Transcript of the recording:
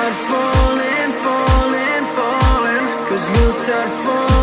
start falling, falling, falling. Cause you'll start falling.